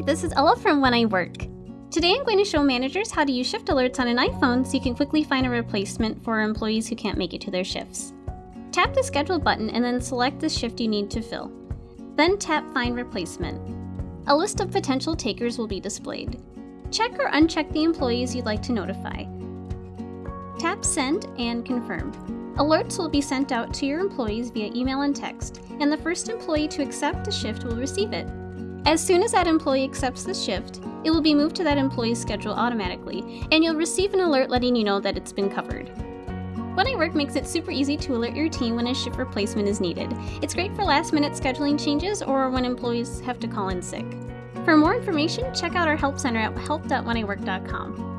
this is Ella from When I Work. Today I'm going to show managers how to use shift alerts on an iPhone so you can quickly find a replacement for employees who can't make it to their shifts. Tap the schedule button and then select the shift you need to fill. Then tap find replacement. A list of potential takers will be displayed. Check or uncheck the employees you'd like to notify. Tap send and confirm. Alerts will be sent out to your employees via email and text, and the first employee to accept the shift will receive it. As soon as that employee accepts the shift, it will be moved to that employee's schedule automatically, and you'll receive an alert letting you know that it's been covered. When I Work makes it super easy to alert your team when a shift replacement is needed. It's great for last minute scheduling changes or when employees have to call in sick. For more information, check out our Help Center at help.wheniwork.com.